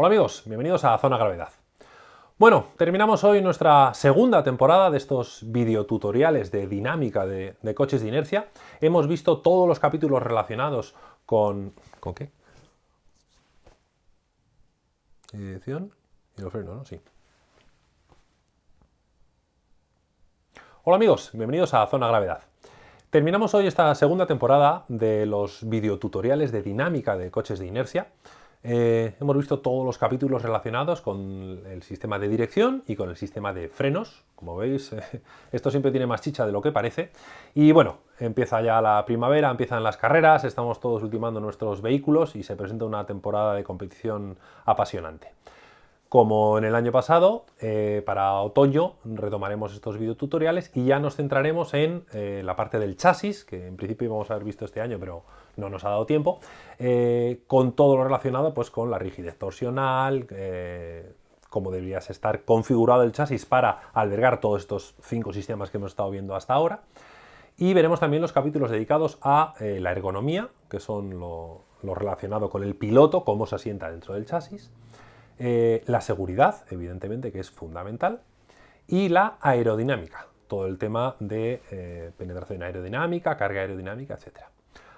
Hola amigos, bienvenidos a Zona Gravedad. Bueno, terminamos hoy nuestra segunda temporada de estos videotutoriales de dinámica de, coches de inercia. Hemos visto todos los capítulos relacionados con... ¿Con qué? Dirección y los frenos, ¿no? Sí. Hola amigos, bienvenidos a Zona Gravedad. Terminamos hoy esta segunda temporada de los videotutoriales de dinámica de coches de inercia. Eh, hemos visto todos los capítulos relacionados con el sistema de dirección y con el sistema de frenos. Como veis, esto siempre tiene más chicha de lo que parece. Y bueno, empieza ya la primavera, empiezan las carreras, estamos todos ultimando nuestros vehículos y se presenta una temporada de competición apasionante. Como en el año pasado, eh, para otoño retomaremos estos videotutoriales y ya nos centraremos en eh, la parte del chasis, que en principio íbamos a haber visto este año, pero no nos ha dado tiempo, eh, con todo lo relacionado pues, con la rigidez torsional, cómo debería estar configurado el chasis para albergar todos estos cinco sistemas que hemos estado viendo hasta ahora. Y veremos también los capítulos dedicados a la ergonomía, que son lo relacionado con el piloto, cómo se asienta dentro del chasis, eh, la seguridad, evidentemente, que es fundamental, y la aerodinámica, todo el tema de eh, penetración aerodinámica, carga aerodinámica, etc.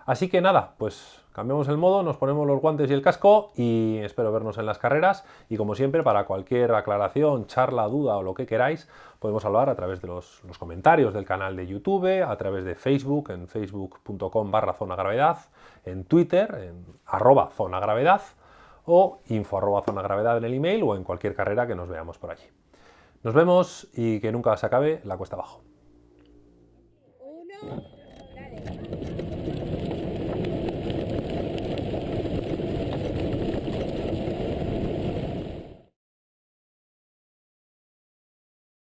Así que nada, pues cambiamos el modo, nos ponemos los guantes y el casco y espero vernos en las carreras y como siempre para cualquier aclaración, charla, duda o lo que queráis podemos hablar a través de los, comentarios del canal de YouTube, a través de Facebook en facebook.com barra zona gravedad, en Twitter en arroba zona gravedad o info arroba zona gravedad en el email o en cualquier carrera que nos veamos por allí. Nos vemos y que nunca se acabe la cuesta abajo.